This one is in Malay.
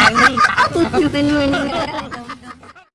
Aku tuju tenun.